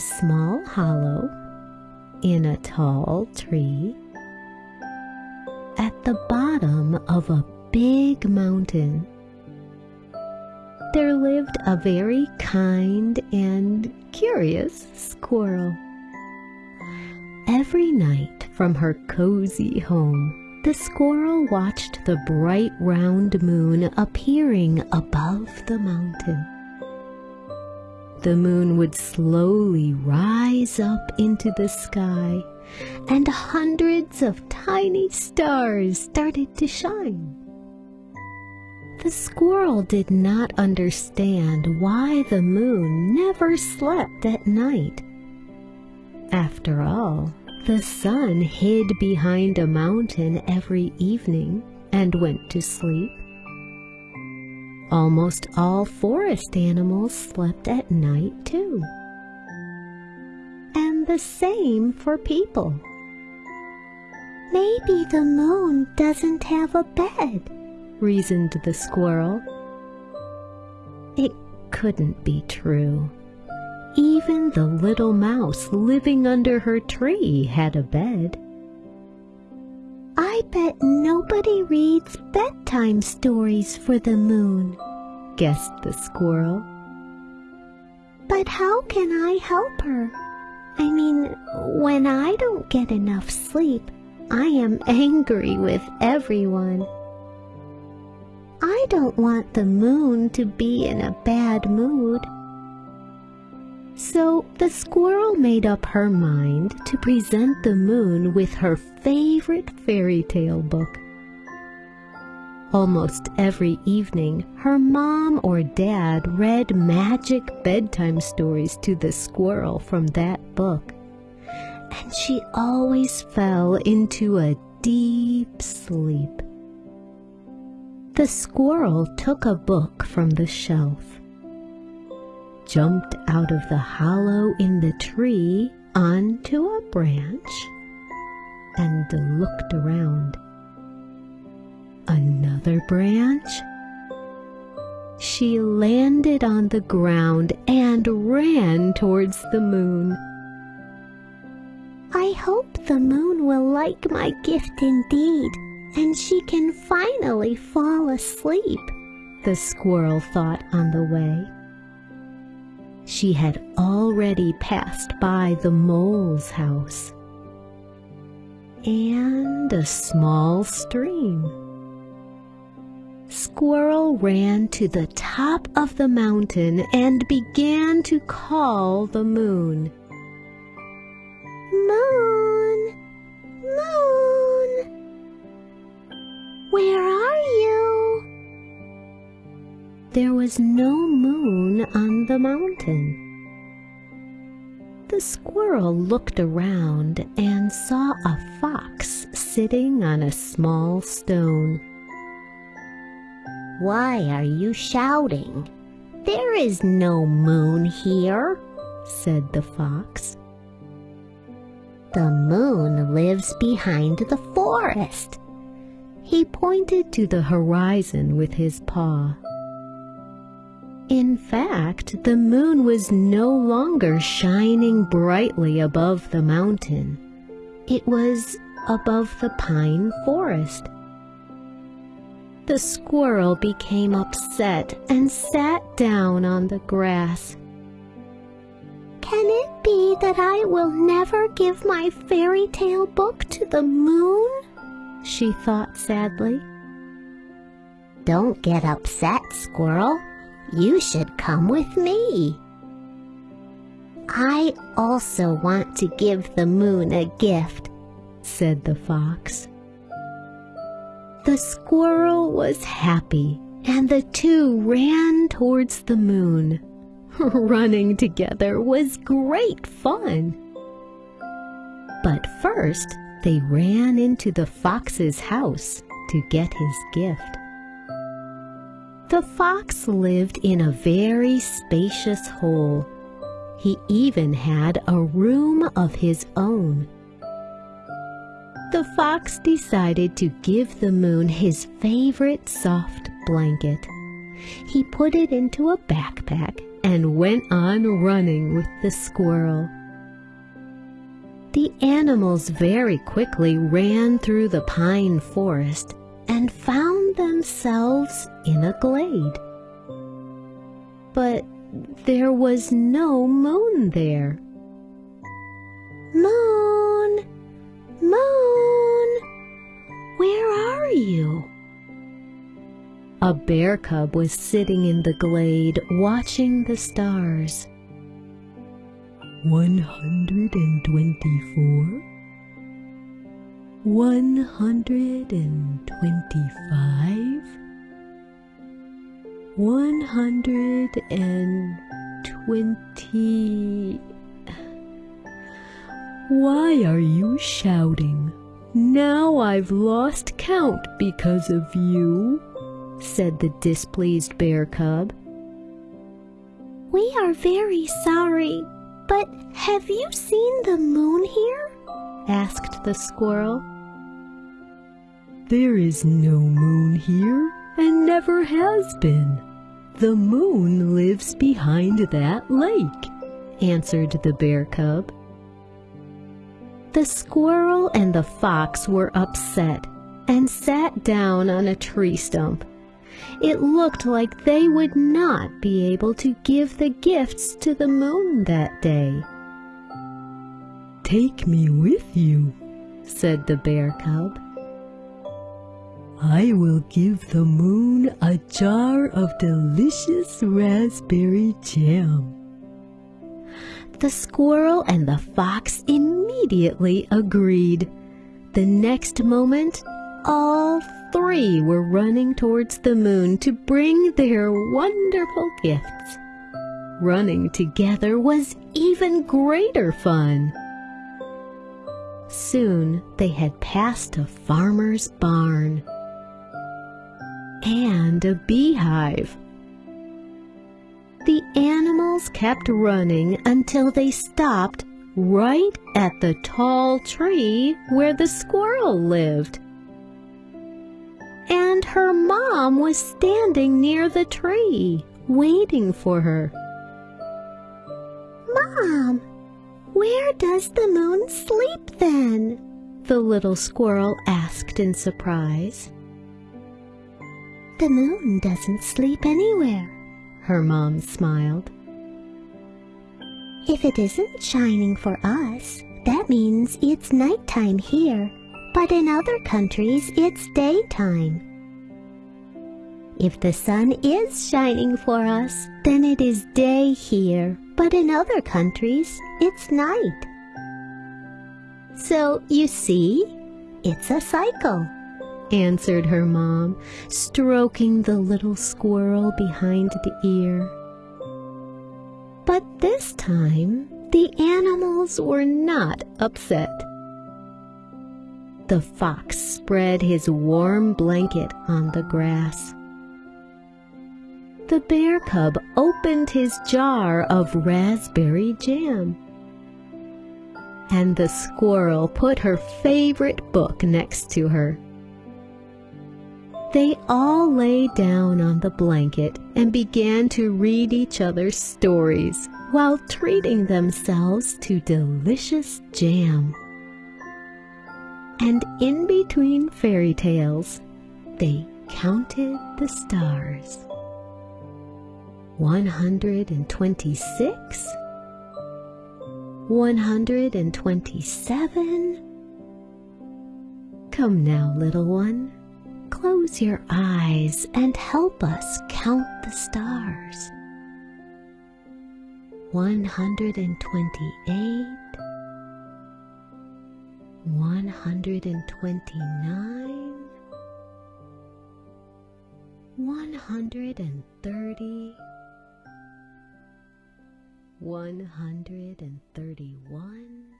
small hollow in a tall tree at the bottom of a big mountain. There lived a very kind and curious squirrel. Every night from her cozy home, the squirrel watched the bright round moon appearing above the mountain. The moon would slowly rise up into the sky, and hundreds of tiny stars started to shine. The squirrel did not understand why the moon never slept at night. After all, the sun hid behind a mountain every evening and went to sleep. Almost all forest animals slept at night too. And the same for people. Maybe the moon doesn't have a bed, reasoned the squirrel. It couldn't be true. Even the little mouse living under her tree had a bed. I bet nobody reads bedtime stories for the moon, guessed the squirrel. But how can I help her? I mean, when I don't get enough sleep, I am angry with everyone. I don't want the moon to be in a bad mood. So the squirrel made up her mind to present the moon with her favorite fairy tale book. Almost every evening, her mom or dad read magic bedtime stories to the squirrel from that book, and she always fell into a deep sleep. The squirrel took a book from the shelf jumped out of the hollow in the tree onto a branch and looked around. Another branch. She landed on the ground and ran towards the moon. I hope the moon will like my gift indeed, and she can finally fall asleep, the squirrel thought on the way. She had already passed by the mole's house and a small stream. Squirrel ran to the top of the mountain and began to call the moon. Moon! Moon! Where are you? There was no moon on the mountain. The squirrel looked around and saw a fox sitting on a small stone. Why are you shouting? There is no moon here, said the fox. The moon lives behind the forest. He pointed to the horizon with his paw. In fact, the moon was no longer shining brightly above the mountain. It was above the pine forest. The squirrel became upset and sat down on the grass. Can it be that I will never give my fairy tale book to the moon? She thought sadly. Don't get upset, squirrel, you should come with me. I also want to give the moon a gift, said the fox. The squirrel was happy, and the two ran towards the moon. Running together was great fun. But first, they ran into the fox's house to get his gift. The fox lived in a very spacious hole. He even had a room of his own. The fox decided to give the moon his favorite soft blanket. He put it into a backpack and went on running with the squirrel. The animals very quickly ran through the pine forest and found themselves in a glade. But there was no moon there. Moon, moon, where are you? A bear cub was sitting in the glade watching the stars. 124 125 120 Why are you shouting? Now I've lost count because of you said the displeased bear cub. We are very sorry, but have you seen the moon here? asked the squirrel. There is no moon here and never has been. The moon lives behind that lake, answered the bear cub. The squirrel and the fox were upset and sat down on a tree stump it looked like they would not be able to give the gifts to the moon that day. Take me with you, said the bear cub. I will give the moon a jar of delicious raspberry jam. The squirrel and the fox immediately agreed. The next moment, all three were running towards the moon to bring their wonderful gifts. Running together was even greater fun. Soon they had passed a farmer's barn and a beehive. The animals kept running until they stopped right at the tall tree where the squirrel lived and her mom was standing near the tree, waiting for her. Mom, where does the moon sleep then? The little squirrel asked in surprise. The moon doesn't sleep anywhere, her mom smiled. If it isn't shining for us, that means it's nighttime here but in other countries it's daytime. If the sun is shining for us, then it is day here, but in other countries it's night. So you see, it's a cycle, answered her mom, stroking the little squirrel behind the ear. But this time, the animals were not upset the fox spread his warm blanket on the grass. The bear cub opened his jar of raspberry jam. And the squirrel put her favorite book next to her. They all lay down on the blanket and began to read each other's stories while treating themselves to delicious jam and in between fairy tales, they counted the stars. 126, 127. Come now, little one, close your eyes and help us count the stars. 128, 129 130 131